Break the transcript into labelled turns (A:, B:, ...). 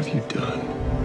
A: What have you done?